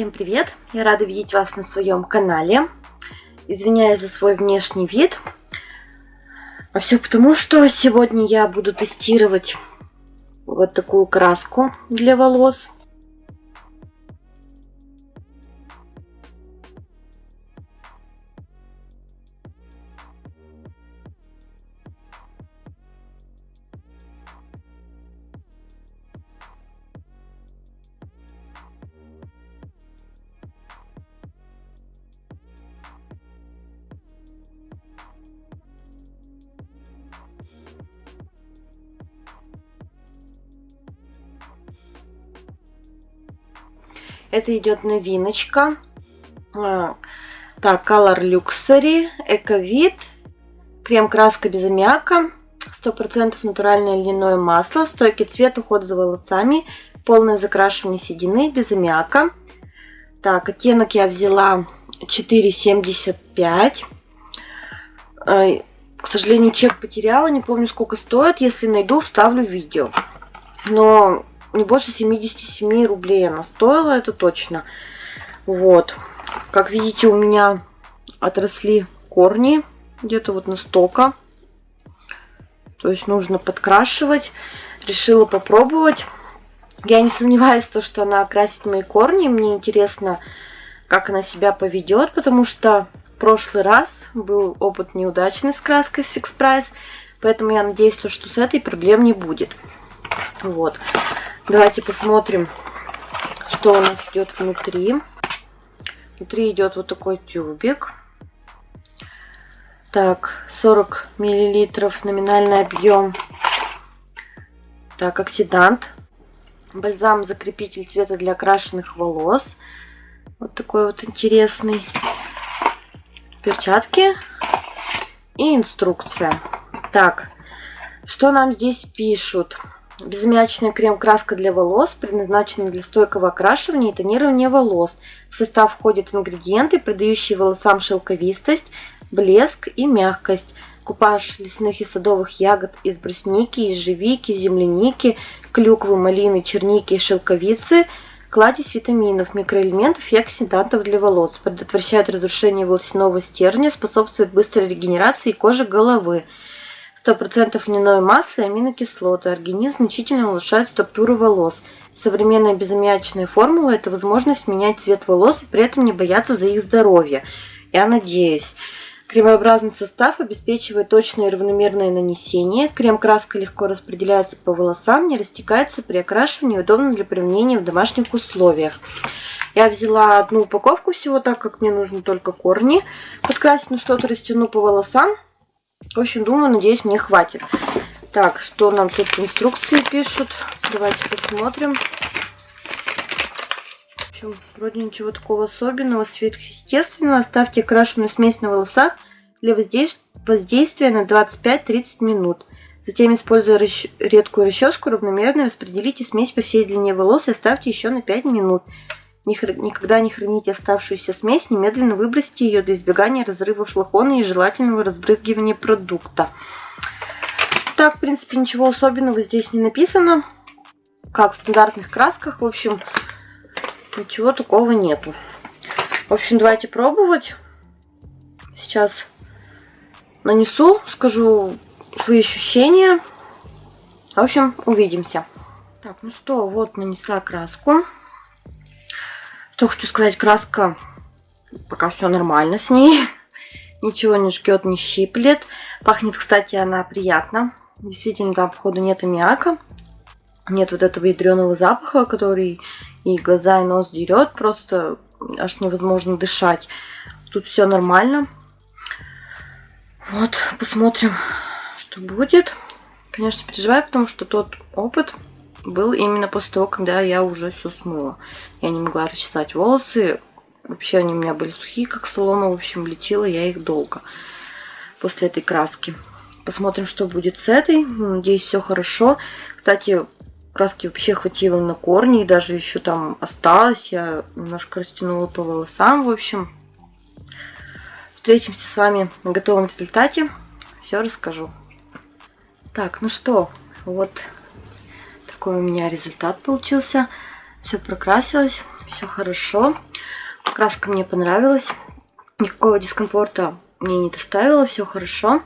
Всем привет! Я рада видеть вас на своем канале. Извиняюсь за свой внешний вид. А все потому, что сегодня я буду тестировать вот такую краску для волос. Это идет новиночка. А, так, Color Luxury, Эковид, крем-краска без аммиака, 100% натуральное льняное масло, стойкий цвет, уход за волосами, полное закрашивание седины без аммиака. Так, оттенок я взяла 4,75. К сожалению, чек потеряла, не помню сколько стоит. Если найду, вставлю видео. Но не больше 77 рублей она стоила, это точно. Вот. Как видите, у меня отросли корни где-то вот настолько. То есть нужно подкрашивать. Решила попробовать. Я не сомневаюсь, в том, что она окрасит мои корни. Мне интересно, как она себя поведет, потому что прошлый раз был опыт неудачный с краской с Fix Price. Поэтому я надеюсь, что с этой проблем не будет. Вот. Давайте посмотрим, что у нас идет внутри. Внутри идет вот такой тюбик. Так, 40 миллилитров номинальный объем. Так, оксидант. Бальзам-закрепитель цвета для окрашенных волос. Вот такой вот интересный. Перчатки. И инструкция. Так, что нам здесь пишут? Безмячная крем-краска для волос предназначена для стойкого окрашивания и тонирования волос. В состав входят ингредиенты, придающие волосам шелковистость, блеск и мягкость. Купаж лесных и садовых ягод из брусники, ежевики, земляники, клюквы, малины, черники и шелковицы, кладезь витаминов, микроэлементов и оксидантов для волос. Предотвращает разрушение волосяного стержня, способствует быстрой регенерации кожи головы. 100% льняной массы и аминокислоты. Организм значительно улучшает структуру волос. Современная безаммиачная формула – это возможность менять цвет волос и при этом не бояться за их здоровье. Я надеюсь. Кремообразный состав обеспечивает точное и равномерное нанесение. Крем-краска легко распределяется по волосам, не растекается при окрашивании, удобно для применения в домашних условиях. Я взяла одну упаковку всего, так как мне нужно только корни подкрасить, но что-то растяну по волосам. В общем, думаю, надеюсь, мне хватит. Так, что нам тут инструкции пишут? Давайте посмотрим. В общем, вроде ничего такого особенного, сверхъестественного. Оставьте окрашенную смесь на волосах для воздействия на 25-30 минут. Затем, используя расч... редкую расческу, равномерно распределите смесь по всей длине волос и оставьте еще на 5 минут. Никогда не храните оставшуюся смесь, немедленно выбросьте ее для избегания разрыва флакона и желательного разбрызгивания продукта. Так, в принципе, ничего особенного здесь не написано. Как в стандартных красках, в общем, ничего такого нету. В общем, давайте пробовать. Сейчас нанесу, скажу свои ощущения. В общем, увидимся. Так, ну что, вот нанесла краску. Что хочу сказать, краска пока все нормально с ней. Ничего не жгет, не щиплет. Пахнет, кстати, она приятно. Действительно, там, походу, нет аммиака. Нет вот этого ядреного запаха, который и глаза, и нос дерет. Просто аж невозможно дышать. Тут все нормально. Вот, посмотрим, что будет. Конечно, переживаю, потому что тот опыт был именно после того, когда я уже все смыла. Я не могла расчесать волосы. Вообще они у меня были сухие, как солома. В общем, лечила я их долго после этой краски. Посмотрим, что будет с этой. Надеюсь, все хорошо. Кстати, краски вообще хватило на корни. И даже еще там осталось. Я немножко растянула по волосам. В общем, встретимся с вами на готовом результате. Все расскажу. Так, ну что, вот такой у меня результат получился. Все прокрасилось, все хорошо. Краска мне понравилась. Никакого дискомфорта мне не доставило, все хорошо.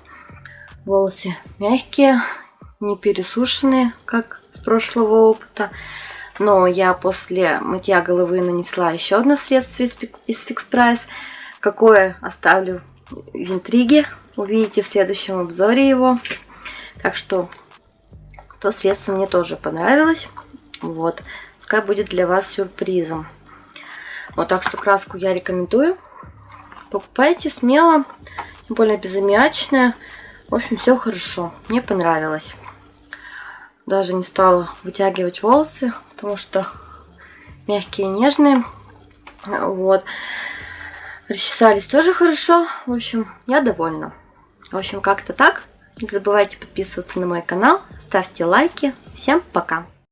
Волосы мягкие, не пересушенные, как с прошлого опыта. Но я после мытья головы нанесла еще одно средство из Fix Price. Какое оставлю в интриге. Увидите в следующем обзоре его. Так что то средство мне тоже понравилось. Вот. Пускай будет для вас сюрпризом. Вот так что краску я рекомендую. Покупайте смело. Тем более безаммиачная. В общем, все хорошо. Мне понравилось. Даже не стала вытягивать волосы, потому что мягкие, нежные. Вот. Расчесались тоже хорошо. В общем, я довольна. В общем, как-то так. Не забывайте подписываться на мой канал, ставьте лайки. Всем пока!